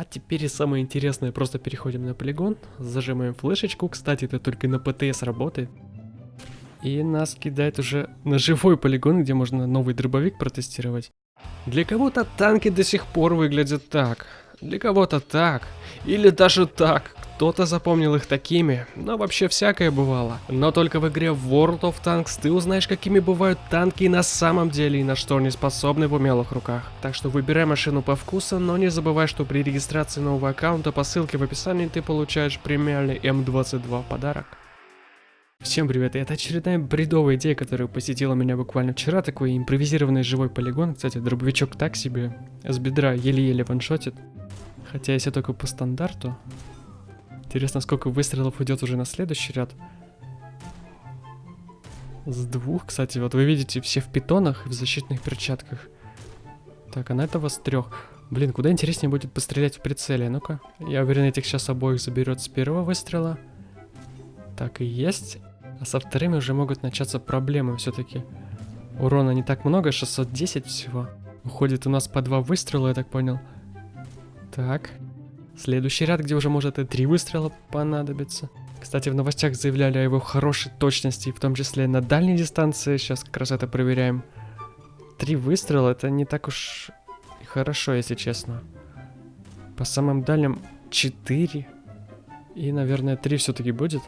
А теперь самое интересное, просто переходим на полигон, зажимаем флешечку, кстати, это только на ПТС работает. И нас кидает уже на живой полигон, где можно новый дробовик протестировать. Для кого-то танки до сих пор выглядят так, для кого-то так, или даже так, кто-то запомнил их такими, но вообще всякое бывало. Но только в игре World of Tanks ты узнаешь, какими бывают танки на самом деле и на что они способны в умелых руках. Так что выбирай машину по вкусу, но не забывай, что при регистрации нового аккаунта по ссылке в описании ты получаешь премиальный М22 подарок. Всем привет, это очередная бредовая идея, которая посетила меня буквально вчера, такой импровизированный живой полигон, кстати, дробовичок так себе, с бедра еле-еле ваншотит, хотя если только по стандарту, Интересно, сколько выстрелов уйдет уже на следующий ряд. С двух, кстати, вот вы видите, все в питонах и в защитных перчатках. Так, а на этого с трех. Блин, куда интереснее будет пострелять в прицеле, ну-ка. Я уверен, этих сейчас обоих заберет с первого выстрела. Так и есть. А со вторыми уже могут начаться проблемы все-таки. Урона не так много, 610 всего. Уходит у нас по два выстрела, я так понял. Так. Следующий ряд, где уже может и три выстрела понадобится. Кстати, в новостях заявляли о его хорошей точности, в том числе на дальней дистанции. Сейчас как раз это проверяем. Три выстрела это не так уж хорошо, если честно. По самым дальним 4. И, наверное, 3 все-таки будет.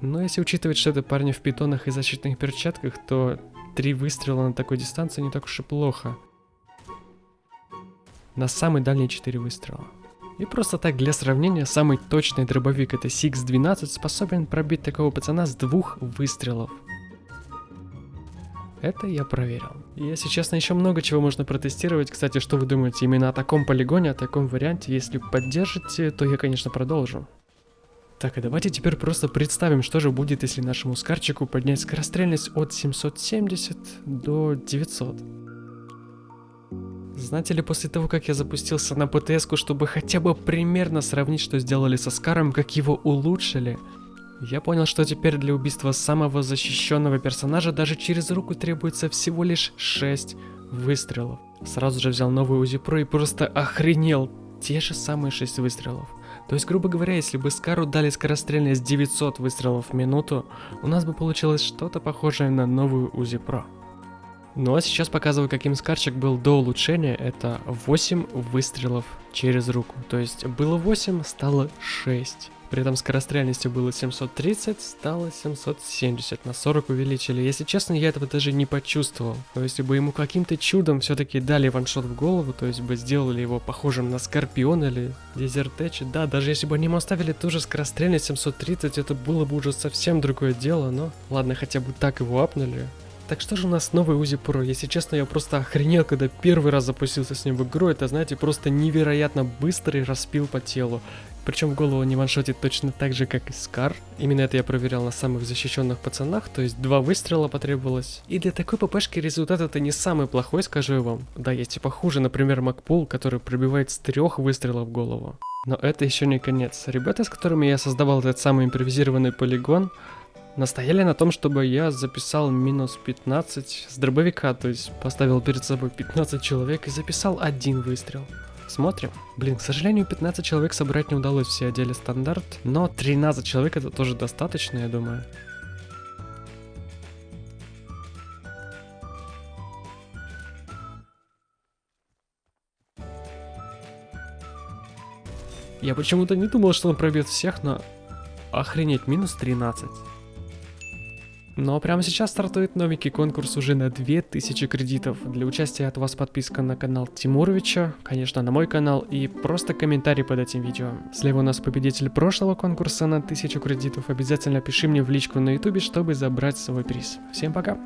Но если учитывать, что это парни в питонах и защитных перчатках, то три выстрела на такой дистанции не так уж и плохо. На самый дальний 4 выстрела. И просто так для сравнения, самый точный дробовик это Six-12 способен пробить такого пацана с двух выстрелов. Это я проверил. И если честно, еще много чего можно протестировать. Кстати, что вы думаете именно о таком полигоне, о таком варианте? Если поддержите, то я, конечно, продолжу. Так, и давайте теперь просто представим, что же будет, если нашему скарчику поднять скорострельность от 770 до 900. Знаете ли, после того, как я запустился на птс чтобы хотя бы примерно сравнить, что сделали со Скаром, как его улучшили, я понял, что теперь для убийства самого защищенного персонажа даже через руку требуется всего лишь 6 выстрелов. Сразу же взял новый УЗИ Про и просто охренел. Те же самые 6 выстрелов. То есть, грубо говоря, если бы Скару дали скорострельность 900 выстрелов в минуту, у нас бы получилось что-то похожее на новую УЗИ Про. Ну а сейчас показываю, каким скарчик был до улучшения. Это 8 выстрелов через руку. То есть было 8, стало 6. При этом скорострельности было 730, стало 770, на 40 увеличили. Если честно, я этого даже не почувствовал. То есть бы ему каким-то чудом все-таки дали ваншот в голову, то есть бы сделали его похожим на Скорпион или Дезертеч. Да, даже если бы они ему оставили ту же скорострельность 730, это было бы уже совсем другое дело, но ладно, хотя бы так его апнули. Так что же у нас новый Узи Pro? Если честно, я просто охренел, когда первый раз запустился с ним в игру. Это, знаете, просто невероятно быстрый распил по телу. Причем голову не ваншотит точно так же, как и Скар. Именно это я проверял на самых защищенных пацанах, то есть два выстрела потребовалось. И для такой ППшки результат это не самый плохой, скажу я вам. Да, есть и похуже, например, Макпул, который пробивает с трех выстрелов голову. Но это еще не конец. Ребята, с которыми я создавал этот самый импровизированный полигон, настояли на том, чтобы я записал минус 15 с дробовика, то есть поставил перед собой 15 человек и записал один выстрел. Смотрим. Блин, к сожалению, 15 человек собрать не удалось, все одели стандарт, но 13 человек это тоже достаточно, я думаю. Я почему-то не думал, что он пробьет всех, но... Охренеть, минус 13. Но прямо сейчас стартует новенький конкурс уже на 2000 кредитов. Для участия от вас подписка на канал Тимуровича, конечно на мой канал и просто комментарий под этим видео. Слева у нас победитель прошлого конкурса на 1000 кредитов. Обязательно пиши мне в личку на ютубе, чтобы забрать свой приз. Всем пока!